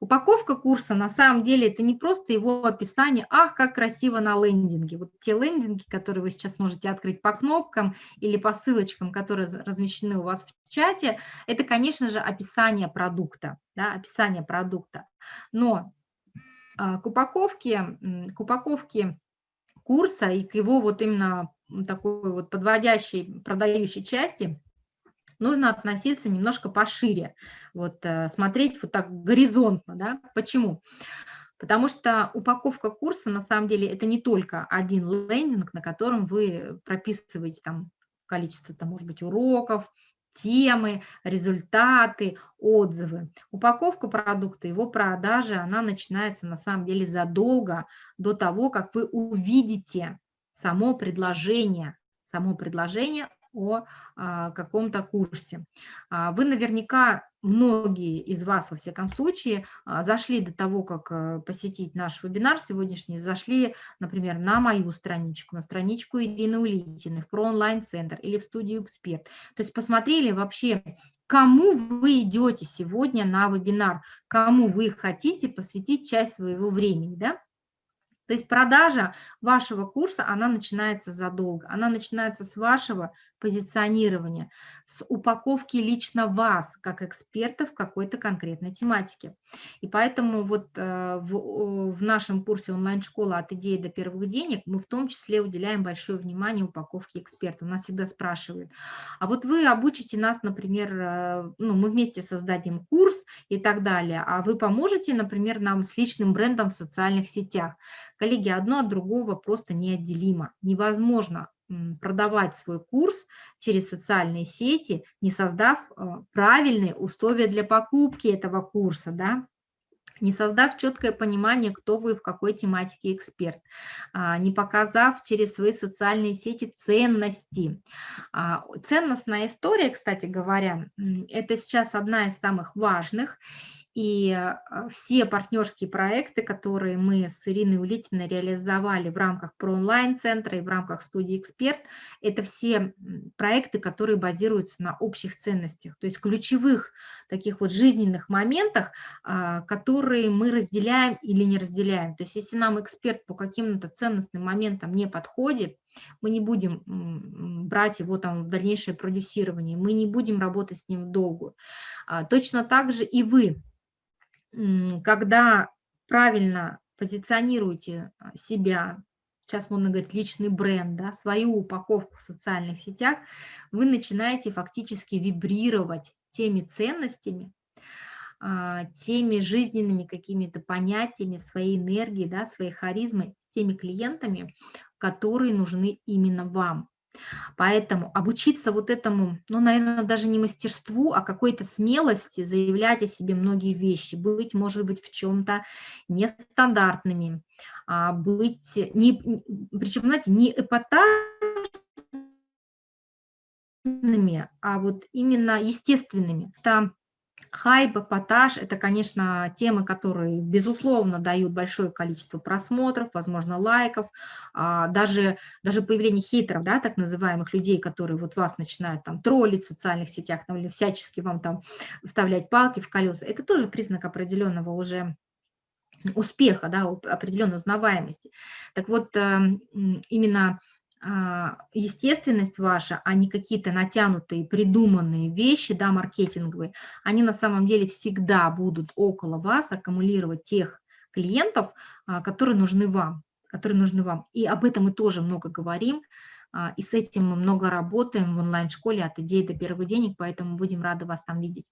Упаковка курса на самом деле это не просто его описание, ах, как красиво на лендинге. Вот те лендинги, которые вы сейчас можете открыть по кнопкам или по ссылочкам, которые размещены у вас в чате, это, конечно же, описание продукта, да, описание продукта. Но а, к упаковке, к упаковке курса и к его вот именно такой вот подводящей, продающей части нужно относиться немножко пошире, вот э, смотреть вот так горизонтно, да, почему? Потому что упаковка курса, на самом деле, это не только один лендинг, на котором вы прописываете там количество, там, может быть, уроков, темы, результаты, отзывы. Упаковка продукта, его продажа, она начинается на самом деле задолго до того, как вы увидите само предложение, само предложение о а, каком-то курсе. А, вы наверняка, многие из вас, во всяком случае, а, зашли до того, как а, посетить наш вебинар сегодняшний, зашли, например, на мою страничку, на страничку Ирины Улитиной, в ProOnline-центр или в студию «Эксперт». То есть посмотрели вообще, кому вы идете сегодня на вебинар, кому вы хотите посвятить часть своего времени, да? То есть продажа вашего курса, она начинается задолго, она начинается с вашего позиционирования, с упаковки лично вас, как эксперта в какой-то конкретной тематике. И поэтому вот э, в, в нашем курсе онлайн-школа «От идеи до первых денег» мы в том числе уделяем большое внимание упаковке эксперта. Нас всегда спрашивают, а вот вы обучите нас, например, э, ну, мы вместе создадим курс и так далее, а вы поможете, например, нам с личным брендом в социальных сетях? Коллеги, одно от другого просто неотделимо. Невозможно продавать свой курс через социальные сети, не создав а, правильные условия для покупки этого курса, да, не создав четкое понимание, кто вы в какой тематике эксперт, а, не показав через свои социальные сети ценности. А, ценностная история, кстати говоря, это сейчас одна из самых важных, и а, все партнерские проекты, которые мы с Ириной Улитиной реализовали в рамках про онлайн-центра и в рамках студии «Эксперт», это все проекты, которые базируются на общих ценностях, то есть ключевых таких вот жизненных моментах, а, которые мы разделяем или не разделяем. То есть если нам эксперт по каким-то ценностным моментам не подходит, мы не будем брать его там в дальнейшее продюсирование, мы не будем работать с ним в долгую. А, точно так же и вы когда правильно позиционируете а, себя, сейчас можно говорить личный бренд, да, свою упаковку в социальных сетях, вы начинаете фактически вибрировать теми ценностями, а, теми жизненными какими-то понятиями, своей энергии, да, своей харизмой, с теми клиентами, которые нужны именно вам. Поэтому обучиться вот этому, ну, наверное, даже не мастерству, а какой-то смелости заявлять о себе многие вещи, быть, может быть, в чем-то нестандартными, а быть, не, причем, знаете, не эпатажными, а вот именно естественными. Там Хайп, эпатаж – это, конечно, темы, которые, безусловно, дают большое количество просмотров, возможно, лайков, а, даже, даже появление хейтеров, да, так называемых людей, которые вот вас начинают там троллить в социальных сетях там, или всячески вам там вставлять палки в колеса, это тоже признак определенного уже успеха, да, определенной узнаваемости. Так вот, эм, именно естественность ваша, а не какие-то натянутые, придуманные вещи, да, маркетинговые, они на самом деле всегда будут около вас аккумулировать тех клиентов, а, которые нужны вам, которые нужны вам. И об этом мы тоже много говорим, а, и с этим мы много работаем в онлайн-школе от идеи до первых денег, поэтому будем рады вас там видеть.